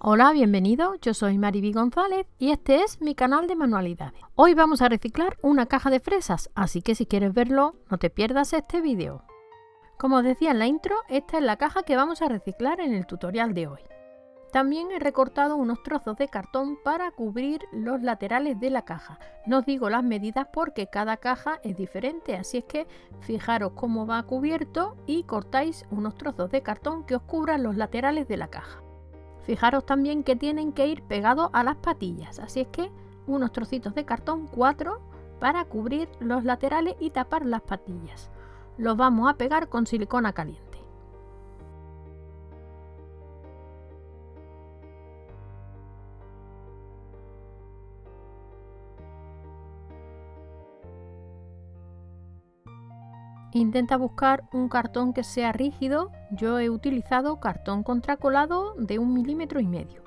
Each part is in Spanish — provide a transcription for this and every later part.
Hola, bienvenido, yo soy Mariby González y este es mi canal de manualidades. Hoy vamos a reciclar una caja de fresas, así que si quieres verlo, no te pierdas este vídeo. Como decía en la intro, esta es la caja que vamos a reciclar en el tutorial de hoy. También he recortado unos trozos de cartón para cubrir los laterales de la caja. No os digo las medidas porque cada caja es diferente, así es que fijaros cómo va cubierto y cortáis unos trozos de cartón que os cubran los laterales de la caja. Fijaros también que tienen que ir pegados a las patillas, así es que unos trocitos de cartón 4 para cubrir los laterales y tapar las patillas. Los vamos a pegar con silicona caliente. Intenta buscar un cartón que sea rígido. Yo he utilizado cartón contracolado de un milímetro y medio.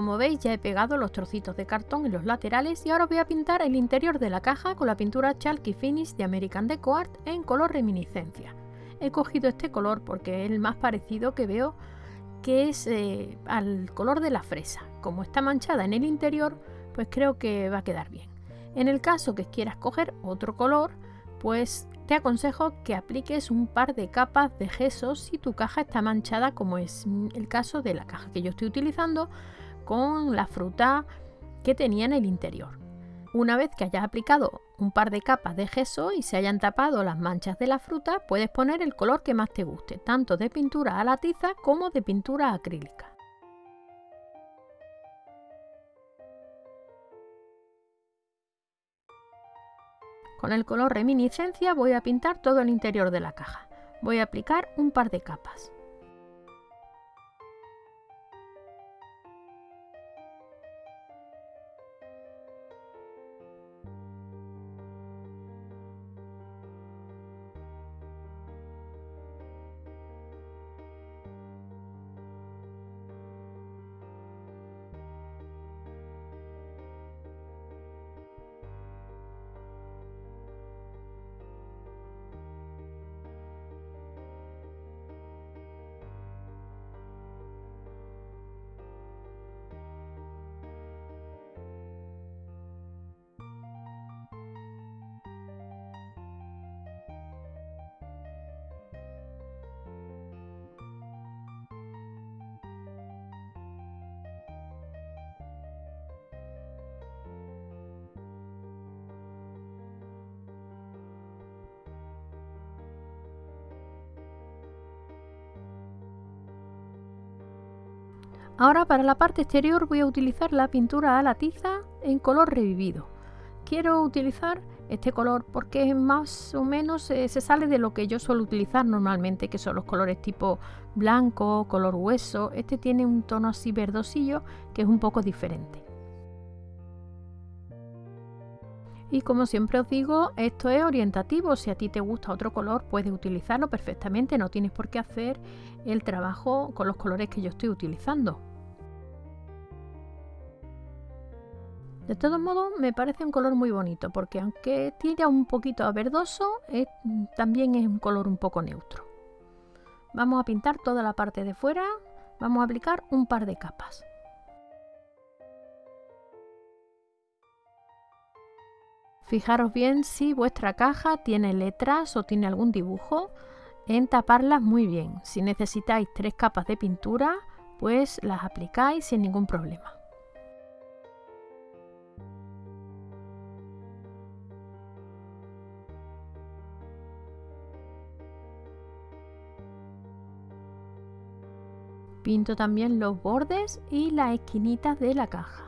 Como veis ya he pegado los trocitos de cartón en los laterales y ahora voy a pintar el interior de la caja con la pintura Chalky Finish de American Deco Art en color reminiscencia. He cogido este color porque es el más parecido que veo que es eh, al color de la fresa. Como está manchada en el interior, pues creo que va a quedar bien. En el caso que quieras coger otro color, pues te aconsejo que apliques un par de capas de gesso si tu caja está manchada como es el caso de la caja que yo estoy utilizando con la fruta que tenía en el interior. Una vez que hayas aplicado un par de capas de gesso y se hayan tapado las manchas de la fruta, puedes poner el color que más te guste, tanto de pintura a la tiza como de pintura acrílica. Con el color reminiscencia voy a pintar todo el interior de la caja. Voy a aplicar un par de capas. Ahora para la parte exterior voy a utilizar la pintura a la tiza en color revivido. Quiero utilizar este color porque más o menos eh, se sale de lo que yo suelo utilizar normalmente, que son los colores tipo blanco, color hueso. Este tiene un tono así verdosillo que es un poco diferente. Y como siempre os digo, esto es orientativo. Si a ti te gusta otro color, puedes utilizarlo perfectamente. No tienes por qué hacer el trabajo con los colores que yo estoy utilizando. De todos modos me parece un color muy bonito porque aunque tira un poquito a verdoso, también es un color un poco neutro. Vamos a pintar toda la parte de fuera, vamos a aplicar un par de capas. Fijaros bien si vuestra caja tiene letras o tiene algún dibujo en taparlas muy bien. Si necesitáis tres capas de pintura, pues las aplicáis sin ningún problema. Pinto también los bordes y las esquinitas de la caja.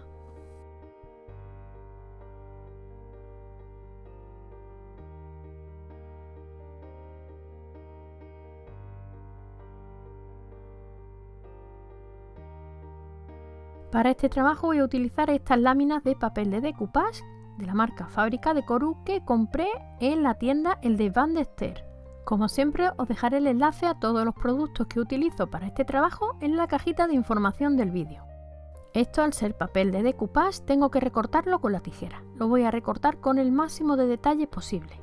Para este trabajo voy a utilizar estas láminas de papel de decoupage de la marca Fábrica de Coru que compré en la tienda El de Van de Ester. Como siempre os dejaré el enlace a todos los productos que utilizo para este trabajo en la cajita de información del vídeo. Esto al ser papel de decoupage tengo que recortarlo con la tijera. Lo voy a recortar con el máximo de detalle posible.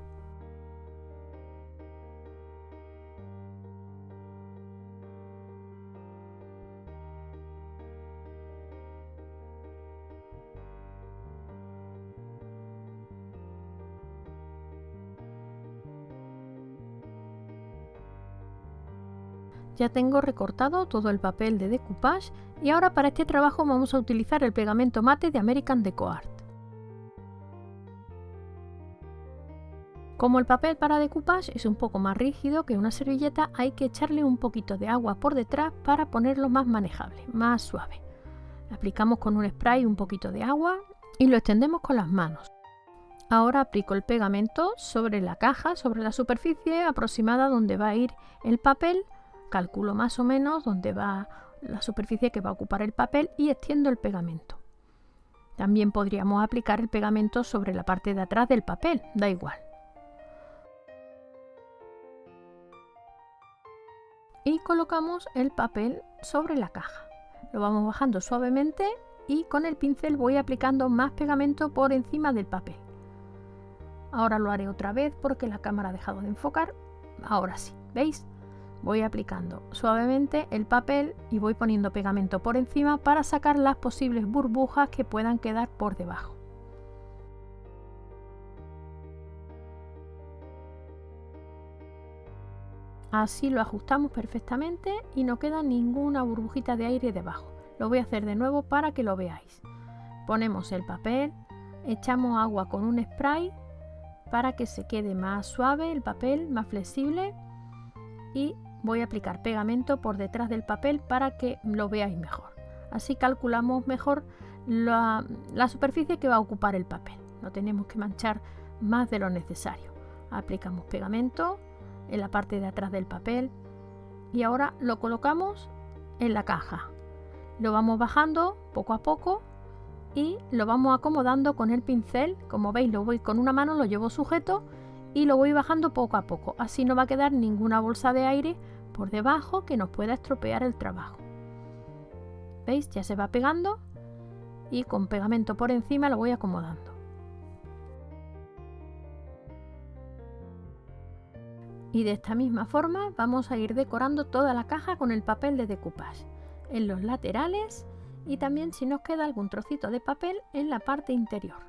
Ya tengo recortado todo el papel de decoupage y ahora para este trabajo vamos a utilizar el pegamento mate de American Deco Art. Como el papel para decoupage es un poco más rígido que una servilleta, hay que echarle un poquito de agua por detrás para ponerlo más manejable, más suave. Aplicamos con un spray un poquito de agua y lo extendemos con las manos. Ahora aplico el pegamento sobre la caja, sobre la superficie aproximada donde va a ir el papel calculo más o menos dónde va la superficie que va a ocupar el papel y extiendo el pegamento. También podríamos aplicar el pegamento sobre la parte de atrás del papel, da igual. Y colocamos el papel sobre la caja. Lo vamos bajando suavemente y con el pincel voy aplicando más pegamento por encima del papel. Ahora lo haré otra vez porque la cámara ha dejado de enfocar. Ahora sí, ¿veis? Voy aplicando suavemente el papel y voy poniendo pegamento por encima para sacar las posibles burbujas que puedan quedar por debajo. Así lo ajustamos perfectamente y no queda ninguna burbujita de aire debajo. Lo voy a hacer de nuevo para que lo veáis. Ponemos el papel, echamos agua con un spray para que se quede más suave el papel, más flexible y voy a aplicar pegamento por detrás del papel para que lo veáis mejor. Así calculamos mejor la, superficie que va a ocupar el papel. No tenemos que manchar más de lo necesario. Aplicamos pegamento en la parte de atrás del papel y ahora lo colocamos en la caja. Lo vamos bajando poco a poco y lo vamos acomodando con el pincel. Como veis lo voy con una mano, lo llevo sujeto y lo voy bajando poco a poco. Así no va a quedar ninguna bolsa de aire por debajo que nos pueda estropear el trabajo. ¿Veis? Ya se va pegando y con pegamento por encima lo voy acomodando. Y de esta misma forma vamos a ir decorando toda la caja con el papel de decoupage en los laterales y también si nos queda algún trocito de papel en la parte interior.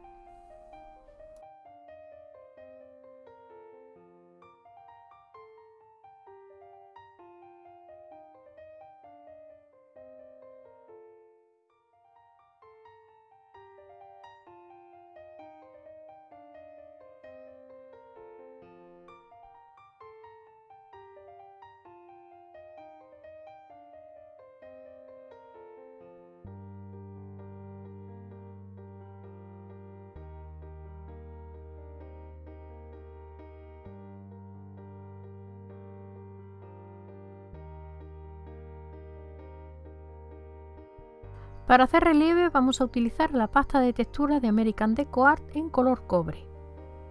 Para hacer relieve vamos a utilizar la pasta de textura de American Deco Art en color cobre.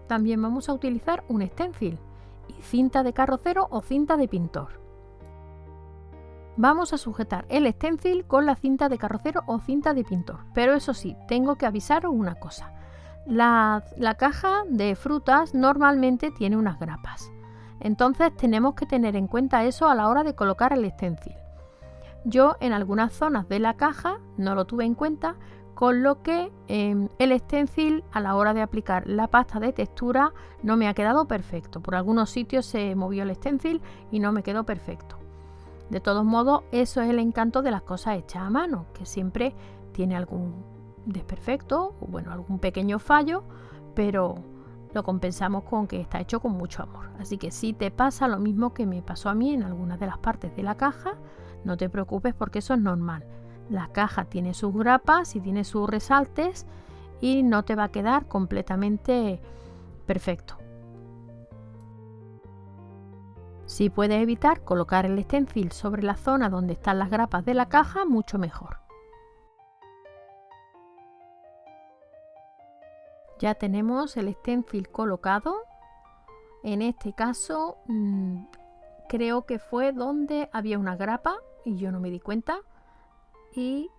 También vamos a utilizar un stencil y cinta de carrocero o cinta de pintor. Vamos a sujetar el stencil con la cinta de carrocero o cinta de pintor, pero eso sí, tengo que avisaros una cosa. La, la caja de frutas normalmente tiene unas grapas, entonces tenemos que tener en cuenta eso a la hora de colocar el stencil. Yo en algunas zonas de la caja no lo tuve en cuenta, con lo que em, el stencil a la hora de aplicar la pasta de textura no me ha quedado perfecto. Por algunos sitios se movió el stencil y no me quedó perfecto. De todos modos, eso es el encanto de las cosas hechas a mano, que siempre tiene algún desperfecto o bueno, algún pequeño fallo, pero lo compensamos con que está hecho con mucho amor. Así que si te pasa lo mismo que me pasó a mí en algunas de las partes de la caja, no te preocupes porque eso es normal. La caja tiene sus grapas y tiene sus resaltes y no te va a quedar completamente perfecto. Si puedes evitar colocar el stencil sobre la zona donde están las grapas de la caja, mucho mejor. Ya tenemos el stencil colocado En este caso mm, creo que fue donde había una grapa y yo no me di cuenta y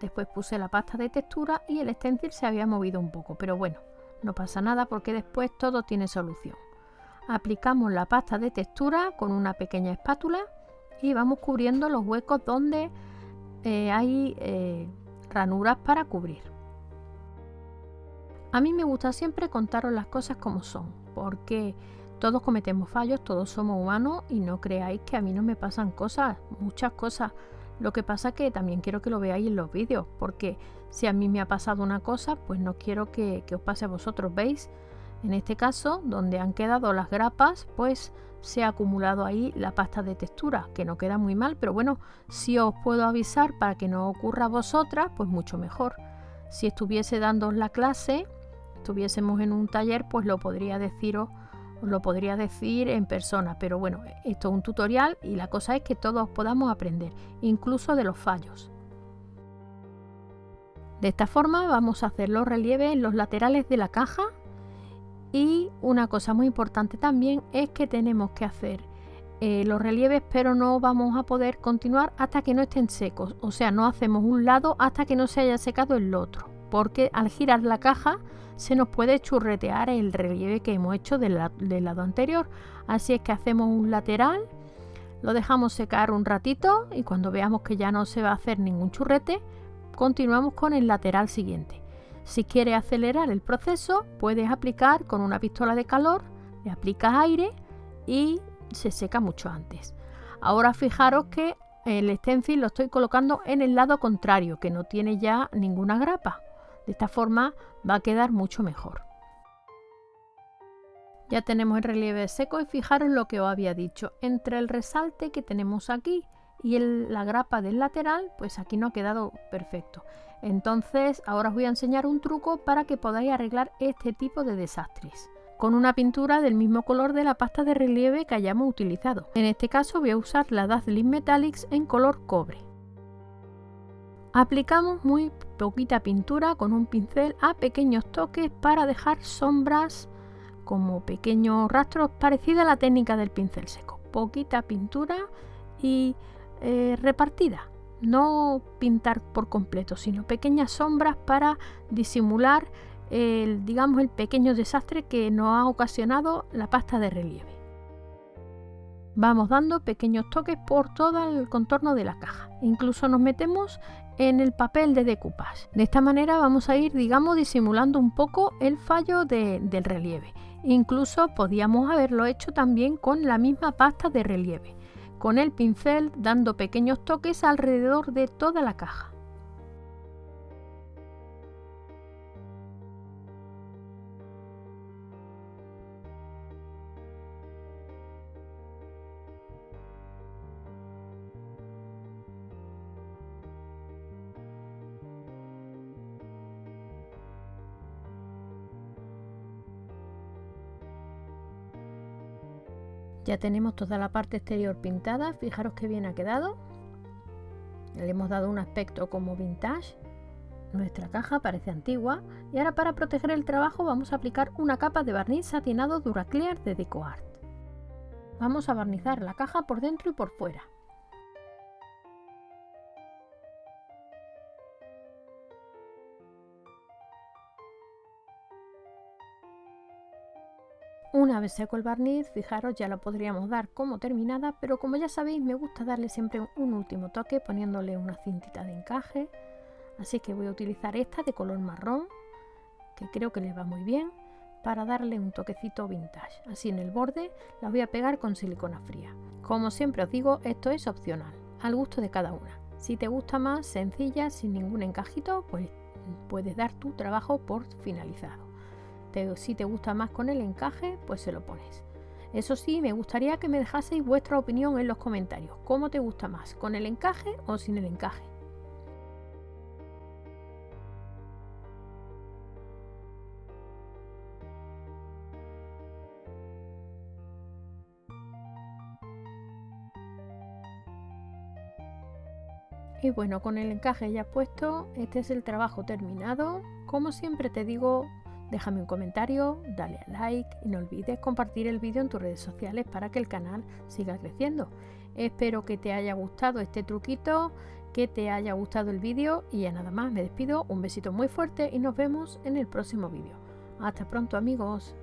después puse la pasta de textura y el stencil se había movido un poco, pero bueno, no pasa nada porque después todo tiene solución. Aplicamos la pasta de textura con una pequeña espátula y vamos cubriendo los huecos donde eh, hay eh, ranuras para cubrir. A mí me gusta siempre contaros las cosas como son, porque todos cometemos fallos, todos somos humanos y no creáis que a mí no me pasan cosas, muchas cosas. Lo que pasa que también quiero que lo veáis en los vídeos, porque si a mí me ha pasado una cosa, pues no quiero que, que os pase a vosotros, ¿veis? En este caso, donde han quedado las grapas, pues se ha acumulado ahí la pasta de textura, que no queda muy mal, pero bueno, si os puedo avisar para que no ocurra a vosotras, pues mucho mejor. Si estuviese dando la clase, estuviésemos en un taller, pues lo podría deciros, os lo podría decir en persona, pero bueno, esto es un tutorial y la cosa es que todos podamos aprender, incluso de los fallos. De esta forma vamos a hacer los relieves en los laterales de la caja y una cosa muy importante también es que tenemos que hacer eh, los relieves pero no vamos a poder continuar hasta que no estén secos. O sea, no hacemos un lado hasta que no se haya secado el otro. Porque al girar la caja se nos puede churretear el relieve que hemos hecho del, lado anterior. Así es que hacemos un lateral, lo dejamos secar un ratito y cuando veamos que ya no se va a hacer ningún churrete, continuamos con el lateral siguiente. Si quieres acelerar el proceso, puedes aplicar con una pistola de calor, le aplicas aire y se seca mucho antes. Ahora fijaros que el stencil lo estoy colocando en el lado contrario, que no tiene ya ninguna grapa. De esta forma va a quedar mucho mejor. Ya tenemos el relieve seco y fijaros lo que os había dicho. Entre el resalte que tenemos aquí y la grapa del lateral, pues aquí no ha quedado perfecto. Entonces ahora os voy a enseñar un truco para que podáis arreglar este tipo de desastres con una pintura del mismo color de la pasta de relieve que hayamos utilizado. En este caso voy a usar la Dazzling Metallics en color cobre. Aplicamos muy poquita pintura con un pincel a pequeños toques para dejar sombras como pequeños rastros parecida a la técnica del pincel seco. Poquita pintura y eh, repartida no pintar por completo, sino pequeñas sombras para disimular el, digamos, el pequeño desastre que nos ha ocasionado la pasta de relieve. Vamos dando pequeños toques por todo el contorno de la caja. Incluso nos metemos en el papel de decoupage. De esta manera vamos a ir, digamos, disimulando un poco el fallo del relieve. Incluso podíamos haberlo hecho también con la misma pasta de relieve con el pincel dando pequeños toques alrededor de toda la caja. Ya tenemos toda la parte exterior pintada, fijaros qué bien ha quedado. Le hemos dado un aspecto como vintage. Nuestra caja parece antigua y ahora para proteger el trabajo vamos a aplicar una capa de barniz satinado Duraclear de DecoArt. Vamos a barnizar la caja por dentro y por fuera. Una vez seco el barniz, fijaros ya lo podríamos dar como terminada, pero como ya sabéis me gusta darle siempre un último toque poniéndole una cintita de encaje. Así que voy a utilizar esta de color marrón, que creo que le va muy bien, para darle un toquecito vintage. Así en el borde la voy a pegar con silicona fría. Como siempre os digo, esto es opcional, al gusto de cada una. Si te gusta más sencilla, sin ningún encajito, pues puedes dar tu trabajo por finalizado si te gusta más con el encaje, pues se lo pones. Eso sí, me gustaría que me dejaseis vuestra opinión en los comentarios. ¿Cómo te gusta más? ¿Con el encaje o sin el encaje? Y bueno, con el encaje ya puesto, este es el trabajo terminado. Como siempre te digo, Déjame un comentario, dale a like y no olvides compartir el vídeo en tus redes sociales para que el canal siga creciendo. Espero que te haya gustado este truquito, que te haya gustado el vídeo y ya nada más, me despido, un besito muy fuerte y nos vemos en el próximo vídeo. Hasta pronto amigos.